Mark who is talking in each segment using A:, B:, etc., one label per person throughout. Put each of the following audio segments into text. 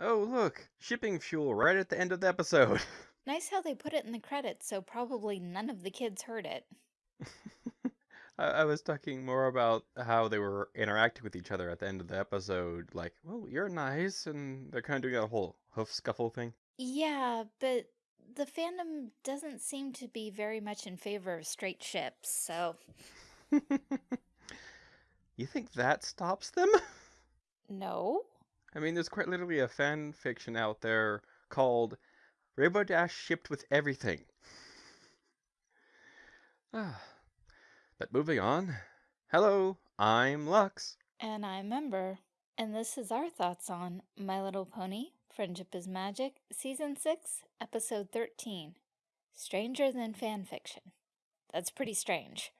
A: Oh, look, shipping fuel right at the end of the episode.
B: Nice how they put it in the credits, so probably none of the kids heard it.
A: I, I was talking more about how they were interacting with each other at the end of the episode. Like, well, you're nice, and they're kind of doing a whole hoof scuffle thing.
B: Yeah, but the fandom doesn't seem to be very much in favor of straight ships, so
A: you think that stops them?
B: no.
A: I mean, there's quite literally a fan fiction out there called Rainbow Dash Shipped with Everything. Ah. But moving on. Hello, I'm Lux.
B: And I'm Ember, and this is our thoughts on My Little Pony, Friendship is Magic, Season 6, Episode 13, Stranger Than Fan Fiction. That's pretty strange.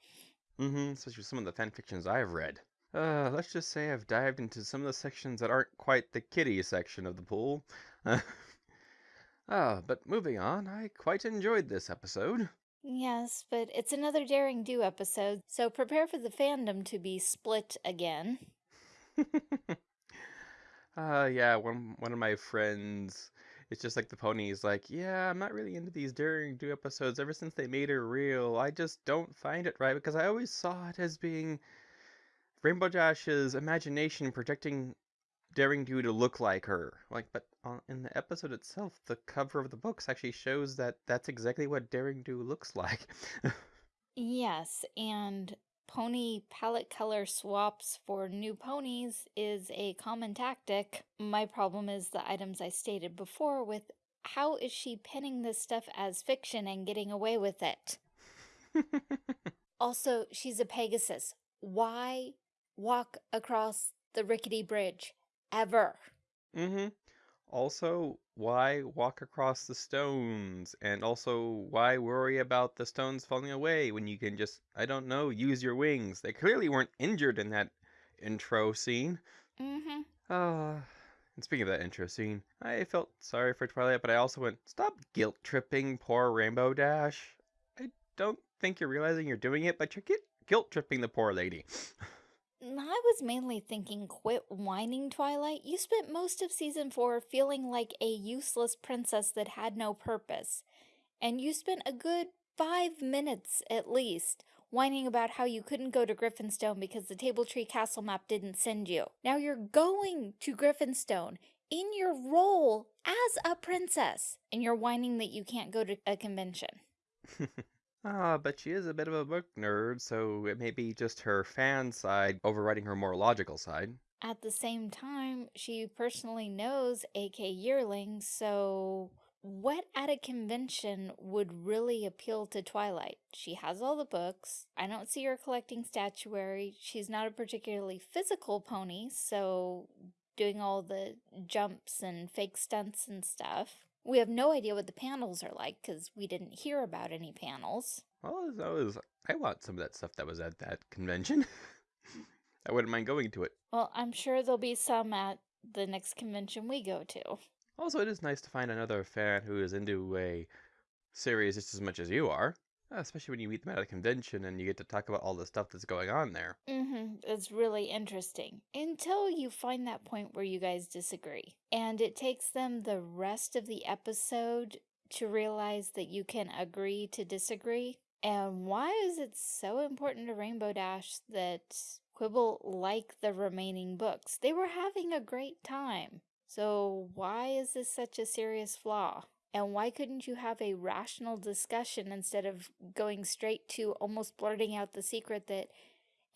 A: Mm-hmm, especially some of the fan fictions I've read. Uh, let's just say I've dived into some of the sections that aren't quite the kitty section of the pool. ah, but moving on, I quite enjoyed this episode.
B: Yes, but it's another Daring Do episode, so prepare for the fandom to be split again.
A: uh, yeah, one, one of my friends, it's just like the ponies, like, yeah, I'm not really into these Daring Do episodes ever since they made her real. I just don't find it right because I always saw it as being Rainbow Dash's imagination projecting Daring Do to look like her. Like, but uh, in the episode itself, the cover of the books actually shows that that's exactly what Daring Do looks like.
B: yes, and pony palette color swaps for new ponies is a common tactic. My problem is the items I stated before with how is she pinning this stuff as fiction and getting away with it? also, she's a Pegasus. Why walk across the rickety bridge ever.
A: Mm-hmm. Also, why walk across the stones? And also, why worry about the stones falling away when you can just, I don't know, use your wings? They clearly weren't injured in that intro scene.
B: Mm-hmm.
A: Uh, and speaking of that intro scene, I felt sorry for Twilight, but I also went, stop guilt tripping poor Rainbow Dash. I don't think you're realizing you're doing it, but you're guilt tripping the poor lady.
B: I was mainly thinking quit whining, Twilight. You spent most of season 4 feeling like a useless princess that had no purpose. And you spent a good five minutes, at least, whining about how you couldn't go to Griffinstone because the Table Tree Castle map didn't send you. Now you're going to Griffinstone in your role as a princess, and you're whining that you can't go to a convention.
A: Ah, but she is a bit of a book nerd, so it may be just her fan side overriding her more logical side.
B: At the same time, she personally knows AK Yearling, so what at a convention would really appeal to Twilight? She has all the books. I don't see her collecting statuary. She's not a particularly physical pony, so doing all the jumps and fake stunts and stuff. We have no idea what the panels are like because we didn't hear about any panels.
A: Well, I was, I want some of that stuff that was at that convention. I wouldn't mind going to it.
B: Well, I'm sure there'll be some at the next convention we go to.
A: Also, it is nice to find another fan who is into a series just as much as you are. Uh, especially when you meet them at a convention and you get to talk about all the stuff that's going on there.
B: Mm-hmm. It's really interesting. Until you find that point where you guys disagree. And it takes them the rest of the episode to realize that you can agree to disagree. And why is it so important to Rainbow Dash that Quibble like the remaining books? They were having a great time. So why is this such a serious flaw? And why couldn't you have a rational discussion instead of going straight to almost blurting out the secret that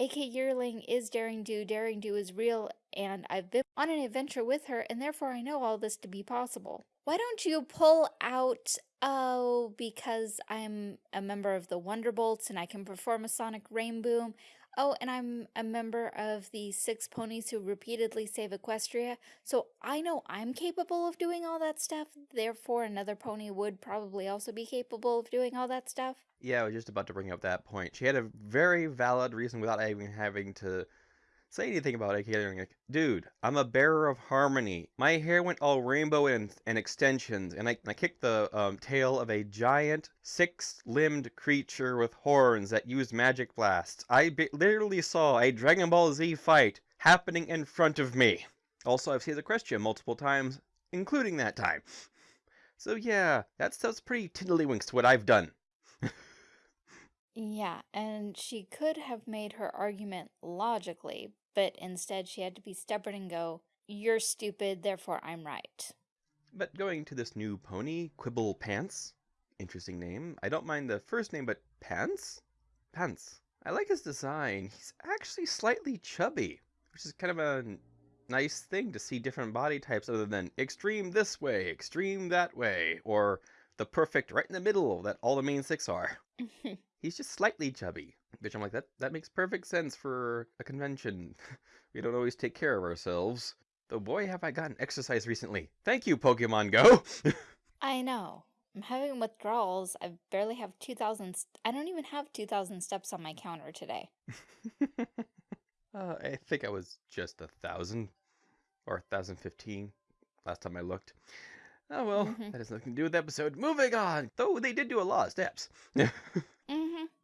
B: AK Yearling is Daring Do, Daring Do is real, and I've been on an adventure with her, and therefore I know all this to be possible. Why don't you pull out, oh, because I'm a member of the Wonderbolts and I can perform a sonic rainboom, Oh, and I'm a member of the six ponies who repeatedly save Equestria, so I know I'm capable of doing all that stuff, therefore another pony would probably also be capable of doing all that stuff.
A: Yeah, I was just about to bring up that point. She had a very valid reason without even having to say anything about it. Like, dude, I'm a bearer of harmony. My hair went all rainbow and, and extensions, and I, I kicked the um, tail of a giant, six-limbed creature with horns that used magic blasts. I literally saw a Dragon Ball Z fight happening in front of me. Also, I've seen the question multiple times including that time. So yeah, that stuff's pretty tiddlywinks to what I've done.
B: Yeah, and she could have made her argument logically, but instead she had to be stubborn and go, You're stupid, therefore I'm right.
A: But going to this new pony, Quibble Pants, interesting name. I don't mind the first name, but Pants? Pants. I like his design. He's actually slightly chubby, which is kind of a nice thing to see different body types other than extreme this way, extreme that way, or the perfect right in the middle that all the main six are. He's just slightly chubby, which I'm like, that, that makes perfect sense for a convention. we don't always take care of ourselves. Though boy, have I gotten exercise recently. Thank you, Pokemon Go!
B: I know. I'm having withdrawals. I barely have 2,000. I don't even have 2,000 steps on my counter today.
A: uh, I think I was just a thousand or 1015 last time I looked. Oh well, mm -hmm. that has nothing to do with the episode. Moving on! Though they did do a lot of steps.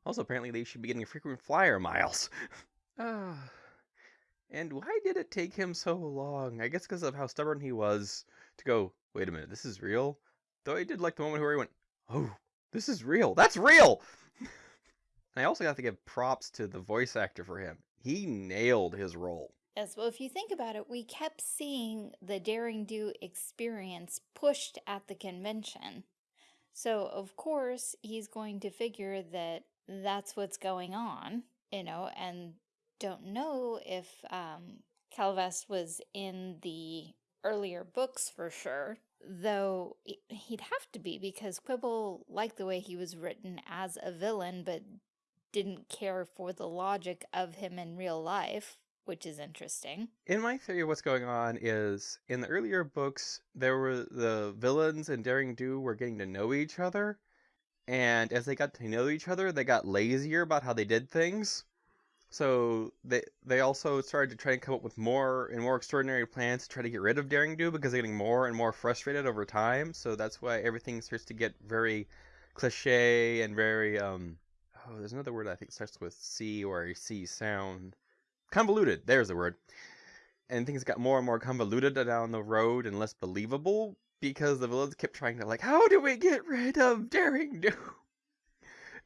A: Also, apparently they should be getting frequent flyer miles. Ah. and why did it take him so long? I guess because of how stubborn he was to go, wait a minute, this is real? Though I did like the moment where he went, oh, this is real. That's real! and I also got to give props to the voice actor for him. He nailed his role.
B: Yes, well, if you think about it, we kept seeing the Daring Do experience pushed at the convention. So, of course, he's going to figure that that's what's going on, you know, and don't know if um, Calvest was in the earlier books for sure, though he'd have to be because Quibble liked the way he was written as a villain, but didn't care for the logic of him in real life which is interesting.
A: In my theory, what's going on is in the earlier books, there were the villains and Daring Do were getting to know each other, and as they got to know each other, they got lazier about how they did things. So they they also started to try and come up with more and more extraordinary plans to try to get rid of Daring Do because they're getting more and more frustrated over time. So that's why everything starts to get very cliche and very um oh there's another word I think starts with C or a C sound convoluted. There's the word. And things got more and more convoluted down the road and less believable because the villains kept trying to like, how do we get rid of Daring Do?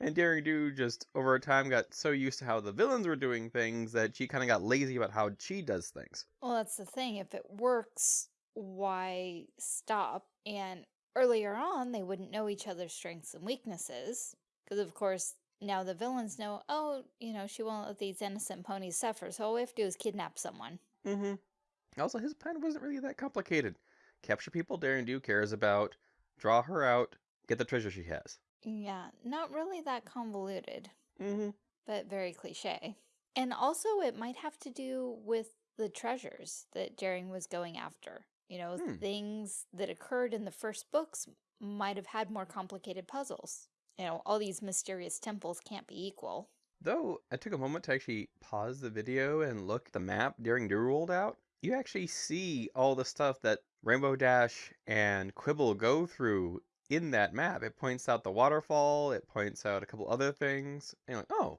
A: And Daring Do just over time got so used to how the villains were doing things that she kind of got lazy about how she does things.
B: Well, that's the thing. If it works, why stop? And earlier on, they wouldn't know each other's strengths and weaknesses. Because, of course, now the villains know, oh, you know, she won't let these innocent ponies suffer, so all we have to do is kidnap someone.
A: Mm-hmm. Also, his plan wasn't really that complicated. Capture people Daring Do cares about, draw her out, get the treasure she has.
B: Yeah, not really that convoluted.
A: Mm-hmm.
B: But very cliche. And also it might have to do with the treasures that Daring was going after. You know, hmm. things that occurred in the first books might have had more complicated puzzles you know, all these mysterious temples can't be equal.
A: Though I took a moment to actually pause the video and look at the map Daring Do rolled out, you actually see all the stuff that Rainbow Dash and Quibble go through in that map. It points out the waterfall, it points out a couple other things, and like, oh,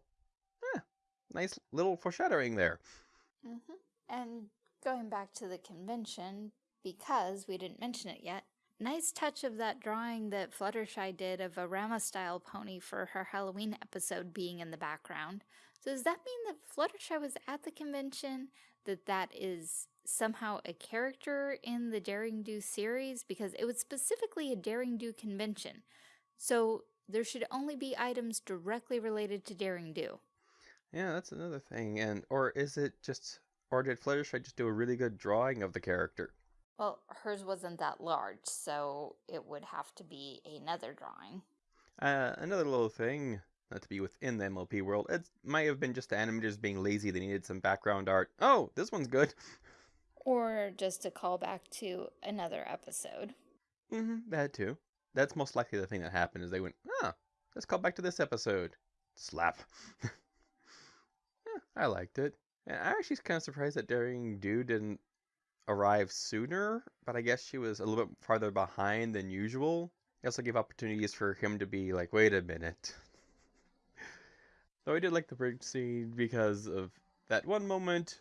A: nice little foreshadowing there.
B: Mm -hmm. And going back to the convention, because we didn't mention it yet, Nice touch of that drawing that Fluttershy did of a Rama-style pony for her Halloween episode being in the background. So does that mean that Fluttershy was at the convention? That that is somehow a character in the Daring Do series? Because it was specifically a Daring Do convention. So there should only be items directly related to Daring Do.
A: Yeah, that's another thing. And Or is it just... Or did Fluttershy just do a really good drawing of the character?
B: Well, hers wasn't that large, so it would have to be another drawing.
A: Uh, another little thing, not to be within the MLP world, it might have been just the animators being lazy, they needed some background art. Oh, this one's good.
B: Or just a callback to another episode.
A: Mm-hmm, that too. That's most likely the thing that happened is they went, ah, let's call back to this episode. Slap. yeah, I liked it. And I actually kind of surprised that Daring Do didn't arrive sooner, but I guess she was a little bit farther behind than usual. It also gave opportunities for him to be like, wait a minute. Though I did like the bridge scene because of that one moment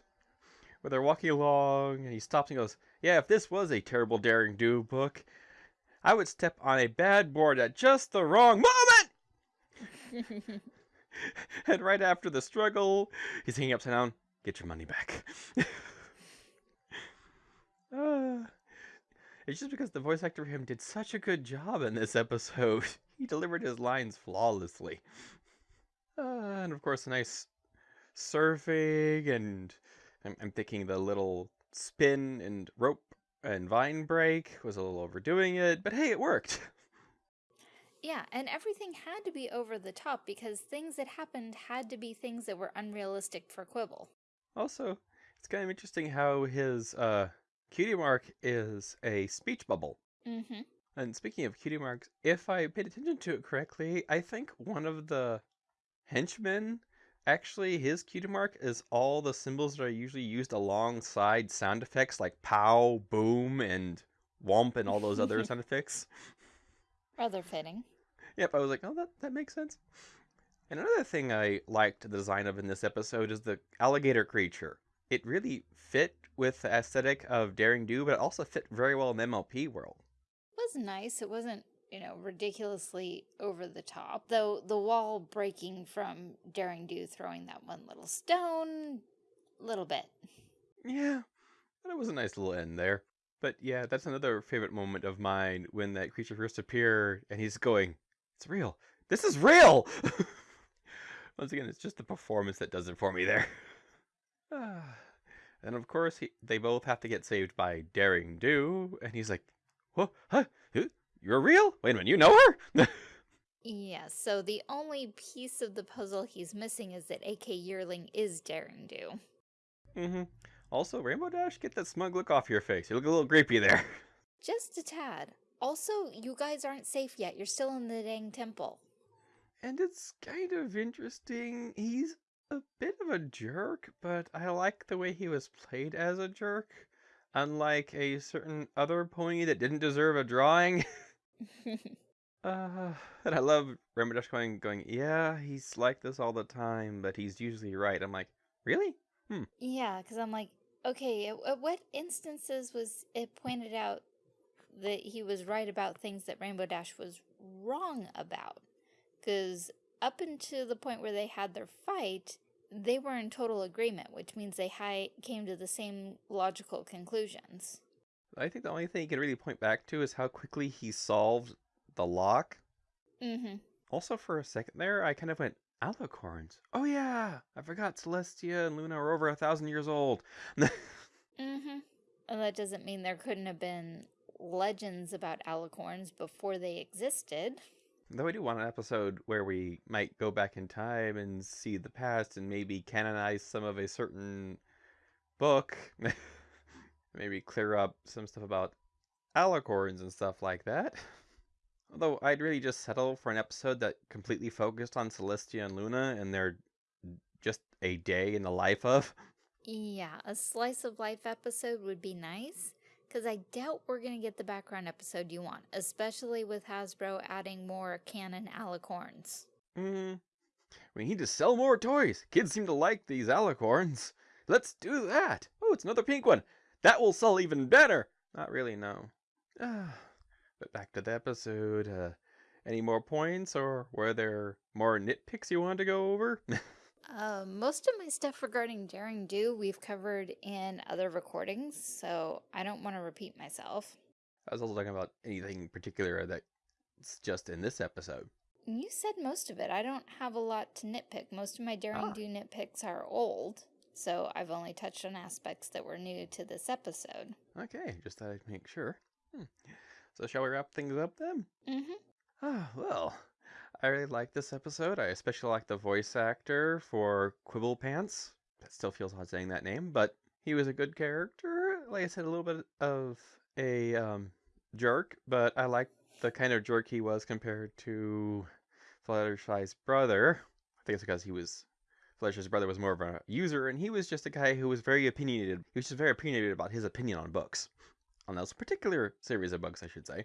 A: where they're walking along and he stops and goes, Yeah, if this was a terrible Daring Do book, I would step on a bad board at just the wrong moment! and right after the struggle, he's hanging upside down. Get your money back. uh, it's just because the voice actor for him did such a good job in this episode. He delivered his lines flawlessly. Uh, and of course, a nice surfing, and I'm, I'm thinking the little spin and rope and vine break was a little overdoing it, but hey, it worked.
B: Yeah, and everything had to be over the top because things that happened had to be things that were unrealistic for Quibble.
A: Also, it's kind of interesting how his uh, cutie mark is a speech bubble.
B: Mm-hmm.
A: And speaking of cutie marks, if I paid attention to it correctly, I think one of the henchmen, actually his cutie mark is all the symbols that are usually used alongside sound effects like pow, boom, and womp, and all those other sound effects.
B: Rather fitting.
A: Yep, I was like, oh, that, that makes sense. And another thing I liked the design of in this episode is the alligator creature. It really fit with the aesthetic of Daring Do, but it also fit very well in the MLP world.
B: It was nice. It wasn't, you know, ridiculously over the top. Though the wall breaking from Daring Do throwing that one little stone, little bit.
A: Yeah, it was a nice little end there. But yeah, that's another favorite moment of mine when that creature first appeared and he's going, It's real. This is real! Once again, it's just the performance that does it for me there. and of course, he, they both have to get saved by Daring Do, and he's like, What? Huh? You're real? Wait a minute, you know her?
B: yeah, so the only piece of the puzzle he's missing is that AK Yearling is Daring Do.
A: Mm-hmm. Also, Rainbow Dash, get that smug look off your face. You look a little creepy there.
B: Just a tad. Also, you guys aren't safe yet. You're still in the dang temple.
A: And it's kind of interesting. He's a bit of a jerk, but I like the way he was played as a jerk. Unlike a certain other pony that didn't deserve a drawing. uh, and I love Rainbow Dash going, going, yeah, he's like this all the time, but he's usually right. I'm like, really? Hmm.
B: Yeah, because I'm like, okay, at, at what instances was it pointed out that he was right about things that Rainbow Dash was wrong about? Because up until the point where they had their fight, they were in total agreement, which means they came to the same logical conclusions.
A: I think the only thing you can really point back to is how quickly he solved the lock.
B: Mm-hmm.
A: Also, for a second there, I kind of went, Alicorns. Oh yeah, I forgot Celestia and Luna are over a thousand years old.
B: mm-hmm. And that doesn't mean there couldn't have been legends about alicorns before they existed.
A: Though I do want an episode where we might go back in time and see the past and maybe canonize some of a certain book. maybe clear up some stuff about alicorns and stuff like that. Although I'd really just settle for an episode that completely focused on Celestia and Luna and their just a day in the life of.
B: Yeah, a slice of life episode would be nice. Because I doubt we're going to get the background episode you want, especially with Hasbro adding more canon alicorns.
A: Hmm. We need to sell more toys. Kids seem to like these alicorns. Let's do that. Oh, it's another pink one. That will sell even better. Not really, no. But back to the episode. Uh, any more points, or were there more nitpicks you wanted to go over?
B: uh, most of my stuff regarding Daring Do we've covered in other recordings, so I don't want to repeat myself.
A: I was also talking about anything particular that's just in this episode.
B: You said most of it. I don't have a lot to nitpick. Most of my Daring ah. Do nitpicks are old, so I've only touched on aspects that were new to this episode.
A: Okay, just thought I'd make sure. Hmm. So shall we wrap things up then?
B: Mm-hmm.
A: Ah, well, I really like this episode. I especially like the voice actor for Quibble Pants. That still feels odd saying that name, but he was a good character. Like I said, a little bit of a um, jerk, but I like the kind of jerk he was compared to Fluttershy's brother. I think it's because he was Fluttershy's brother was more of a user, and he was just a guy who was very opinionated. He was just very opinionated about his opinion on books on those particular series of books, I should say.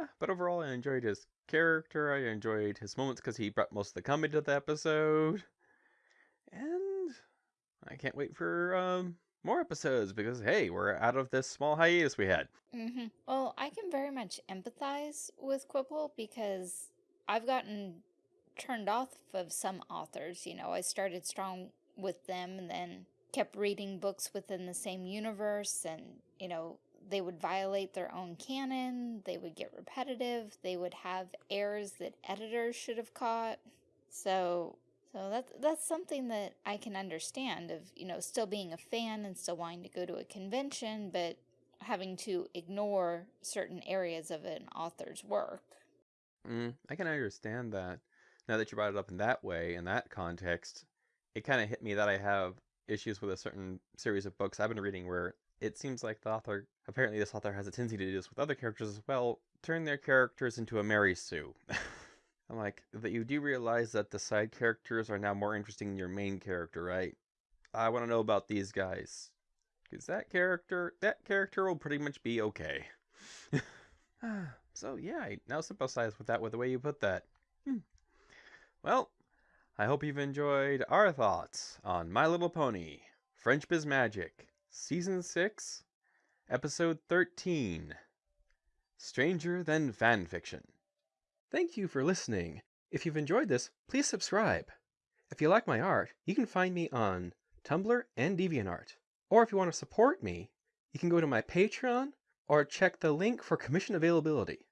A: Uh, but overall, I enjoyed his character. I enjoyed his moments because he brought most of the comedy to the episode. And I can't wait for um, more episodes because hey, we're out of this small hiatus we had.
B: hmm Well, I can very much empathize with Quibble because I've gotten turned off of some authors. You know, I started strong with them and then kept reading books within the same universe and, you know, they would violate their own canon, they would get repetitive, they would have errors that editors should have caught. So, so that's that's something that I can understand of, you know, still being a fan and still wanting to go to a convention, but having to ignore certain areas of an author's work.
A: Mm, I can understand that. Now that you brought it up in that way, in that context, it kind of hit me that I have issues with a certain series of books I've been reading where it seems like the author, apparently this author has a tendency to do this with other characters as well, turn their characters into a Mary Sue. I'm like, that you do realize that the side characters are now more interesting than your main character, right? I want to know about these guys. Because that character, that character will pretty much be okay. so yeah, I now sympathize with that with the way you put that. Hmm. Well, I hope you've enjoyed our thoughts on My Little Pony, Friendship is Magic, Season 6, Episode 13, Stranger Than Fanfiction. Thank you for listening. If you've enjoyed this, please subscribe. If you like my art, you can find me on Tumblr and DeviantArt. Or if you want to support me, you can go to my Patreon or check the link for commission availability.